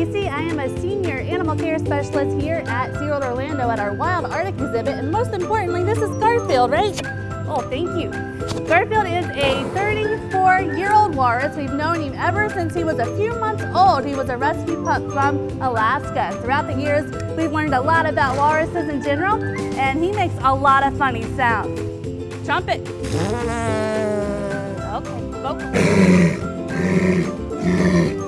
I am a senior animal care specialist here at SeaWorld Orlando at our Wild Arctic exhibit. And most importantly, this is Garfield, right? Oh, thank you. Garfield is a 34-year-old walrus. We've known him ever since he was a few months old. He was a rescue pup from Alaska. Throughout the years, we've learned a lot about walruses in general, and he makes a lot of funny sounds. Trumpet. Okay, vocal.